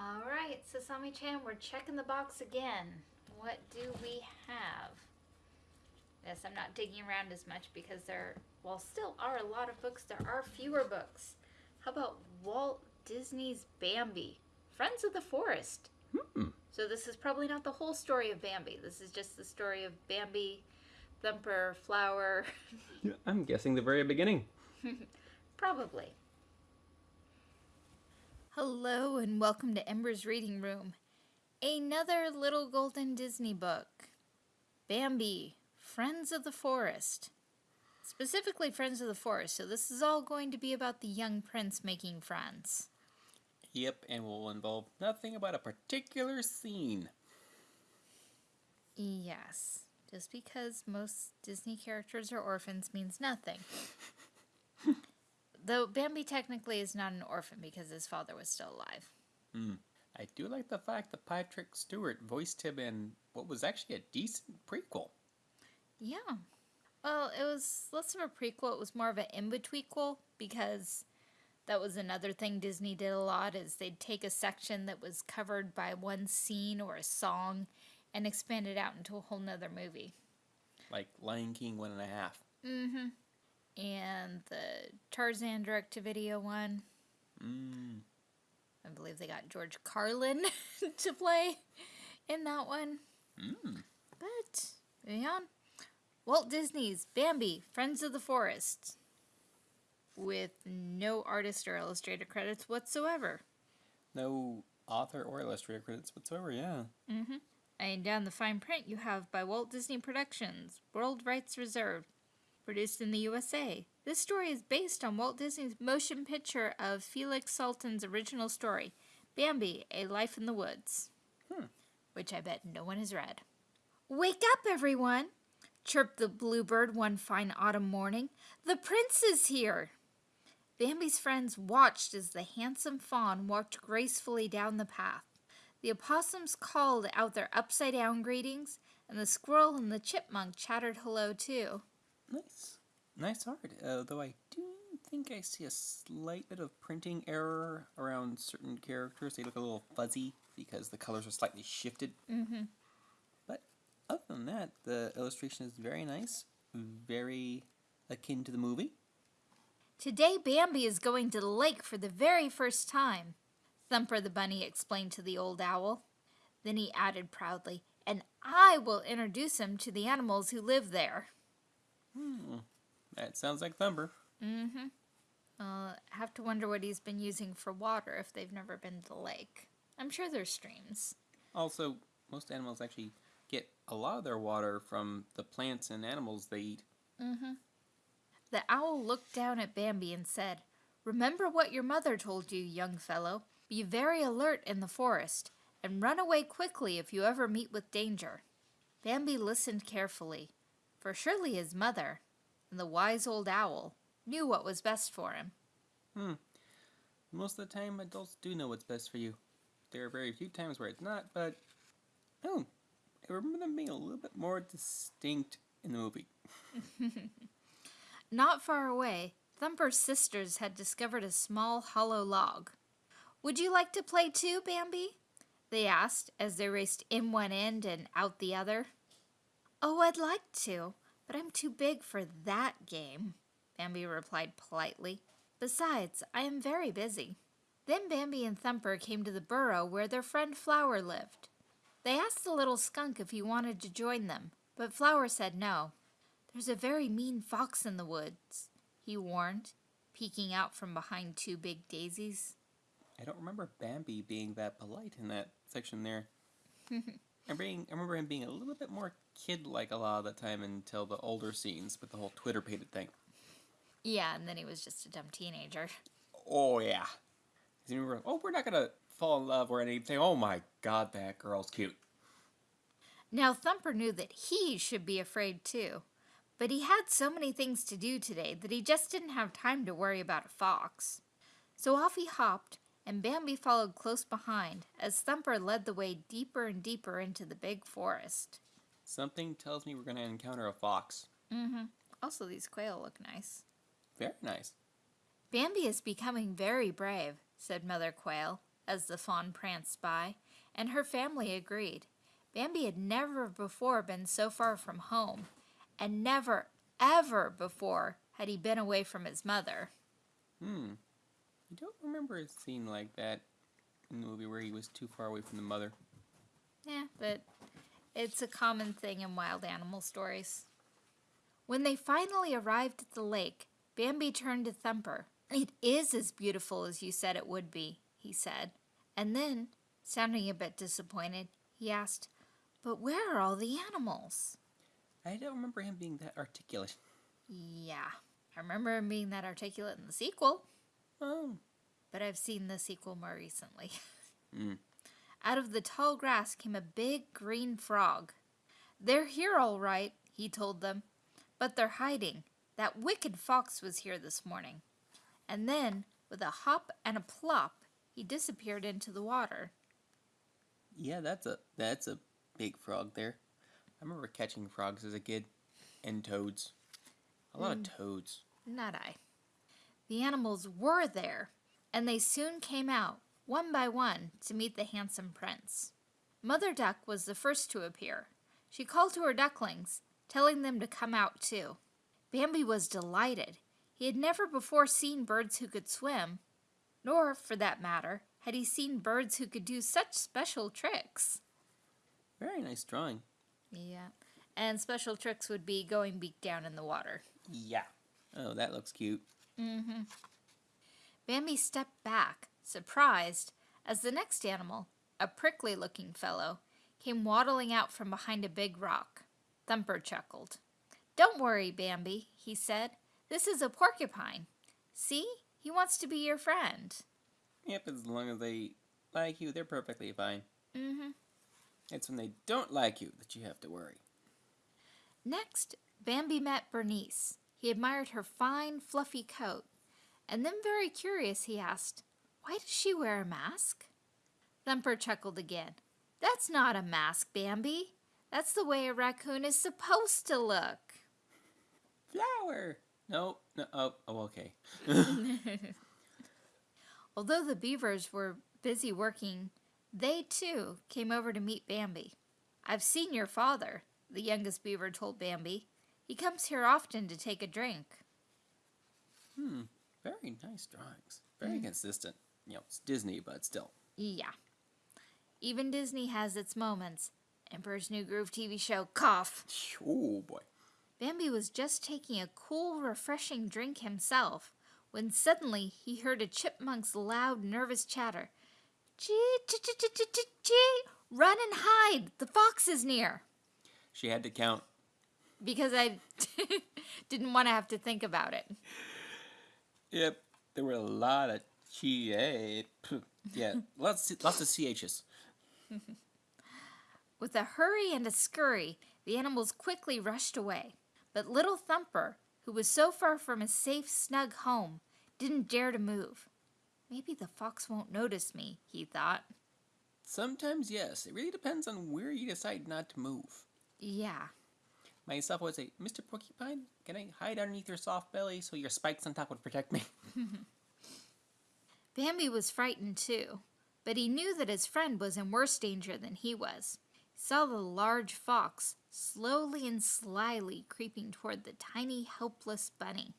All right, Sasami Chan, we're checking the box again. What do we have? Yes, I'm not digging around as much because there, while still are a lot of books, there are fewer books. How about Walt Disney's Bambi, Friends of the Forest? Hmm. So this is probably not the whole story of Bambi. This is just the story of Bambi, Thumper, Flower, I'm guessing the very beginning. Probably. Hello and welcome to Ember's Reading Room. Another little golden Disney book. Bambi, Friends of the Forest. Specifically Friends of the Forest, so this is all going to be about the young prince making friends. Yep, and will involve nothing about a particular scene. Yes, just because most Disney characters are orphans means nothing. Though Bambi technically is not an orphan because his father was still alive. I do like the fact that Patrick Stewart voiced him in what was actually a decent prequel. Yeah. Well, it was less of a prequel, it was more of an in-betweenquel because that was another thing Disney did a lot is they'd take a section that was covered by one scene or a song and expand it out into a whole nother movie. Like Lion King one and a half. Mm-hmm. And the Tarzan direct-to-video one. Mm. I believe they got George Carlin to play in that one. Mm. But moving on, Walt Disney's Bambi: Friends of the Forest, with no artist or illustrator credits whatsoever. No author or illustrator credits whatsoever, yeah. Mm-hmm. And down the fine print, you have by Walt Disney Productions, world rights reserved, produced in the USA. This story is based on Walt Disney's motion picture of Felix Salten's original story, Bambi: A Life in the Woods, Hmm. which I bet no one has read. Wake up, everyone! chirped the bluebird one fine autumn morning. The prince is here! Bambi's friends watched as the handsome fawn walked gracefully down the path. The opossums called out their upside down greetings, and the squirrel and the chipmunk chattered hello too. Nice. Nice art. Uh, though I do think I see a slight bit of printing error around certain characters. They look a little fuzzy because the colors are slightly shifted. Mm-hmm. But other than that, the illustration is very nice, very akin to the movie. Today Bambi is going to the lake for the very first time, Thumper the bunny explained to the old owl. Then he added proudly, and I will introduce him to the animals who live there. Hmm. That sounds like Thumper. Mm-hmm. Well, I have to wonder what he's been using for water if they've never been to the lake. I'm sure there's streams. Also, most animals actually get a lot of their water from the plants and animals they eat. Mm-hmm. The owl looked down at Bambi and said, Remember what your mother told you, young fellow. Be very alert in the forest, and run away quickly if you ever meet with danger. Bambi listened carefully, for surely his mother, and the wise old owl, knew what was best for him. Hmm. Most of the time, adults do know what's best for you. There are very few times where it's not, but oh, I remember them being a little bit more distinct in the movie. Not far away, Thumper's sisters had discovered a small hollow log. Would you like to play too, Bambi? They asked as they raced in one end and out the other. Oh, I'd like to, but I'm too big for that game, Bambi replied politely. Besides, I am very busy. Then Bambi and Thumper came to the burrow where their friend Flower lived. They asked the little skunk if he wanted to join them, but Flower said no. There's a very mean fox in the woods, he warned, peeking out from behind two big daisies. I don't remember Bambi being that polite in that section there. I, being, I remember him being a little bit more kid-like a lot of the time until the older scenes with the whole Twitter-pated thing. Yeah, and then he was just a dumb teenager. Oh yeah. 'Cause you remember, oh, we're not gonna fall in love or anything. Oh my god, that girl's cute. Now Thumper knew that he should be afraid too, but he had so many things to do today that he just didn't have time to worry about a fox. So off he hopped, and Bambi followed close behind as Thumper led the way deeper and deeper into the big forest. Something tells me we're gonna encounter a fox. Mm-hmm. Also, these quail look nice. Very nice. Bambi is becoming very brave, said Mother Quail, as the fawn pranced by, and her family agreed. Bambi had never before been so far from home, and never, ever before had he been away from his mother. Hmm. I don't remember a scene like that in the movie where he was too far away from the mother. Yeah, but it's a common thing in wild animal stories. When they finally arrived at the lake, Bambi turned to Thumper. It is as beautiful as you said it would be, he said. And then, sounding a bit disappointed, he asked, But where are all the animals? I don't remember him being that articulate. Yeah, I remember him being that articulate in the sequel, Oh. but I've seen the sequel more recently. Mm. Out of the tall grass came a big green frog. They're here all right, he told them, but they're hiding. That wicked fox was here this morning. And then, with a hop and a plop, he disappeared into the water. Yeah, that's a that's a big frog there. I remember catching frogs as a kid, and toads. A lot of toads. Not I. The animals were there, and they soon came out, one by one, to meet the handsome prince. Mother Duck was the first to appear. She called to her ducklings, telling them to come out too. Bambi was delighted. He had never before seen birds who could swim, nor, for that matter, had he seen birds who could do such special tricks. Very nice drawing. Yeah, and special tricks would be going beak down in the water. Yeah. Oh, that looks cute. Mm-hmm. Bambi stepped back, surprised, as the next animal, a prickly looking fellow, came waddling out from behind a big rock. Thumper chuckled. Don't worry, Bambi, he said. This is a porcupine. See? He wants to be your friend. Yep, as long as they like you, they're perfectly fine. Mm-hmm. It's when they don't like you that you have to worry. Next, Bambi met Bernice. He admired her fine, fluffy coat, and then, very curious, he asked, Why does she wear a mask? Thumper chuckled again. That's not a mask, Bambi. That's the way a raccoon is supposed to look. Flower! No, no, oh, oh okay. Although the beavers were busy working, they too came over to meet Bambi. I've seen your father, the youngest beaver told Bambi. He comes here often to take a drink. Hmm, very nice drawings. Very consistent. You know, it's Disney, but still. Yeah. Even Disney has its moments. Emperor's New Groove TV show, cough. Oh boy. Bambi was just taking a cool, refreshing drink himself when suddenly he heard a chipmunk's loud, nervous chatter. Chee, chee, chee, chee, chee, chee, chee. Run and hide! The fox is near! She had to count. Because I didn't want to have to think about it. Yep, there were a lot of eh, Yeah, lots lots of chs. With a hurry and a scurry, the animals quickly rushed away. But little Thumper, who was so far from his safe, snug home, didn't dare to move. Maybe the fox won't notice me, he thought. Sometimes yes. It really depends on where you decide not to move. Yeah. Myself would say, Mr. Porcupine, can I hide underneath your soft belly so your spikes on top would protect me? Bambi was frightened too, but he knew that his friend was in worse danger than he was. He saw the large fox slowly and slyly creeping toward the tiny, helpless bunny.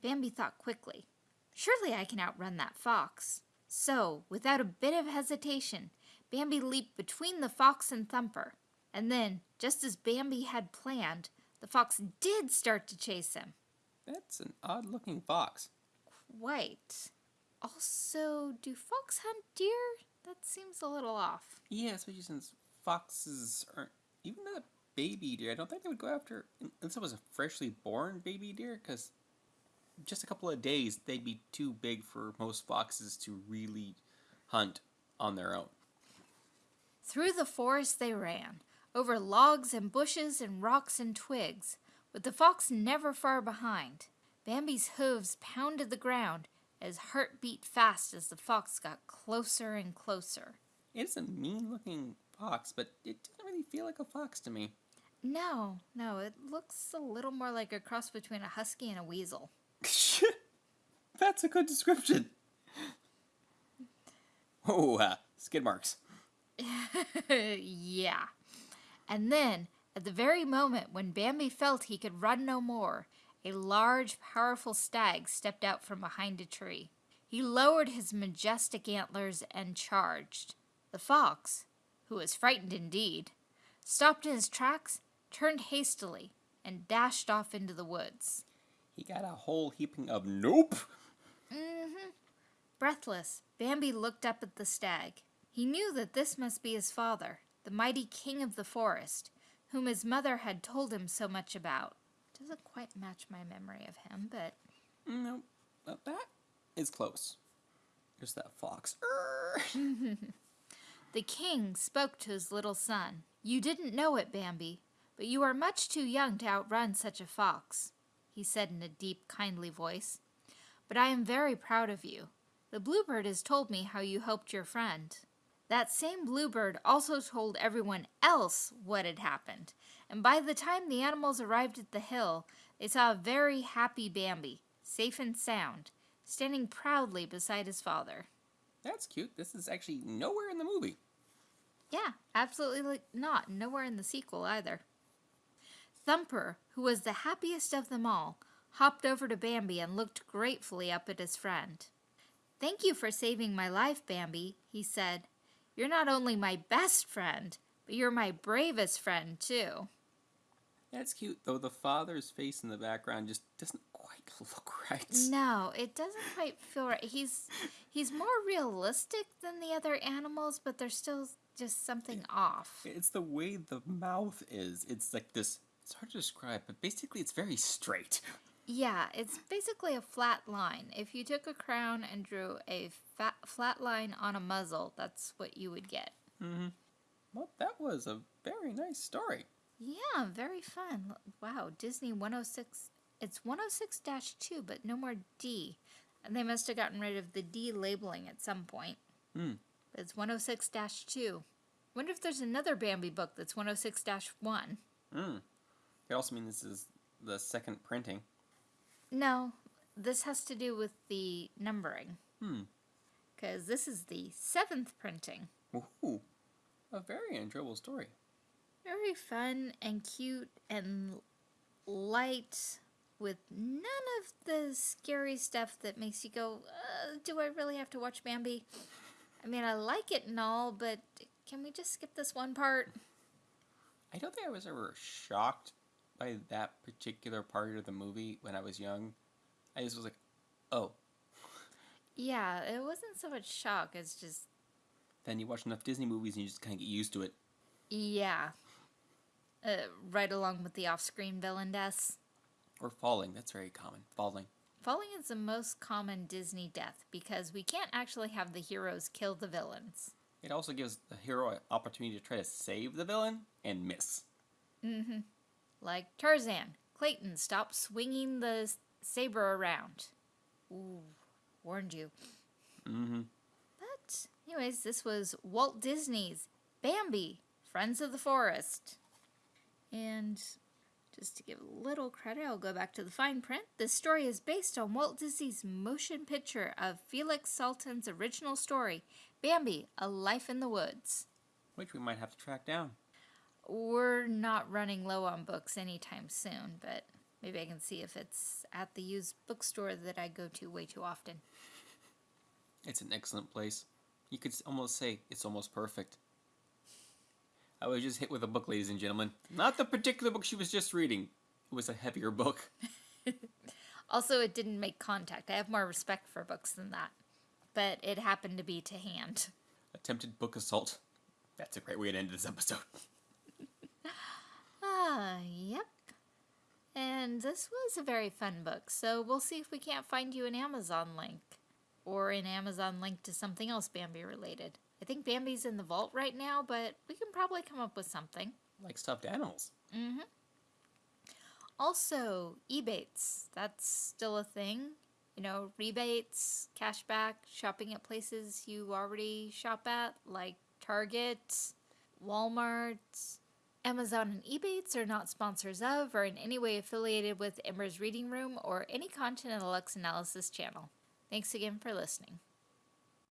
Bambi thought quickly, Surely I can outrun that fox. So, without a bit of hesitation, Bambi leaped between the fox and Thumper. And then, just as Bambi had planned, the fox did start to chase him. That's an odd looking fox. Quite. Also, do fox hunt deer? That seems a little off. Yeah, especially since foxes aren't even a baby deer. I don't think they would go after unless it was a freshly born baby deer, because just a couple of days they'd be too big for most foxes to really hunt on their own. Through the forest they ran, over logs and bushes and rocks and twigs, with the fox never far behind. Bambi's hooves pounded the ground, his heart beat fast as the fox got closer and closer. It's a mean looking fox, but it doesn't really feel like a fox to me. No, no, it looks a little more like a cross between a husky and a weasel. That's a good description. Oh, uh, skid marks. yeah. And then, at the very moment when Bambi felt he could run no more, a large, powerful stag stepped out from behind a tree. He lowered his majestic antlers and charged. The fox, who was frightened indeed, stopped in his tracks, turned hastily, and dashed off into the woods. He got a whole heaping of nope. Mm-hmm. Breathless, Bambi looked up at the stag. He knew that this must be his father, the mighty king of the forest, whom his mother had told him so much about. Doesn't quite match my memory of him, but No, but that is close. There's that fox. The king spoke to his little son. You didn't know it, Bambi, but you are much too young to outrun such a fox, he said in a deep, kindly voice. But I am very proud of you. The bluebird has told me how you helped your friend. That same bluebird also told everyone else what had happened, and by the time the animals arrived at the hill, they saw a very happy Bambi, safe and sound, standing proudly beside his father. That's cute. This is actually nowhere in the movie. Yeah, absolutely not. Nowhere in the sequel either. Thumper, who was the happiest of them all, hopped over to Bambi and looked gratefully up at his friend. Thank you for saving my life, Bambi, he said. You're not only my best friend, but you're my bravest friend, too. That's cute, though the father's face in the background just doesn't quite look right. No, it doesn't quite feel right. He's he's more realistic than the other animals, but there's still just something off. It's the way the mouth is. It's like this. It's hard to describe, but basically, it's very straight. Yeah, it's basically a flat line. If you took a crown and drew a fat, flat line on a muzzle, that's what you would get. Well, that was a very nice story. Yeah, very fun. Wow, Disney 106. It's 106 2, but no more D. And they must have gotten rid of the D labeling at some point. Hmm. It's 106 2. Wonder if there's another Bambi book that's 106 1. Hmm. It also means this is the second printing. No, this has to do with the numbering. Hmm. Because this is the seventh printing. Ooh, a very enjoyable story. Very fun and cute and light with none of the scary stuff that makes you go, uh, do I really have to watch Bambi? I mean, I like it and all, but can we just skip this one part? I don't think I was ever shocked by that particular part of the movie when I was young. I just was like, oh. Yeah, it wasn't so much shock as just, Then you watch enough Disney movies and you just kind of get used to it. yeah. Uh, right along with the off screen villain deaths. Or falling. That's very common. Falling. Falling is the most common Disney death because we can't actually have the heroes kill the villains. It also gives the hero an opportunity to try to save the villain and miss. Like Tarzan, Clayton, stop swinging the saber around. Ooh, warned you. Mm-hmm. But, anyways, this was Walt Disney's Bambi, Friends of the Forest. And just to give a little credit, I'll go back to the fine print. This story is based on Walt Disney's motion picture of Felix Salten's original story, Bambi, A Life in the Woods. Which we might have to track down. We're not running low on books anytime soon, but maybe I can see if it's at the used bookstore that I go to way too often. It's an excellent place. You could almost say it's almost perfect. I was just hit with a book, ladies and gentlemen. Not the particular book she was just reading. It was a heavier book. Also, it didn't make contact. I have more respect for books than that. But it happened to be to hand. Attempted book assault. That's a great way to end this episode. Ah, yep. And this was a very fun book, so we'll see if we can't find you an Amazon link. Or an Amazon link to something else Bambi related. I think Bambi's in the vault right now, but we can probably come up with something. Like stuffed animals. Mm-hmm. Also, Ebates. That's still a thing. You know, rebates, cashback, shopping at places you already shop at, like Target, Walmart. Amazon and Ebates are not sponsors of or in any way affiliated with Ember's Reading Room or any content in the Lux Analysis channel. Thanks again for listening.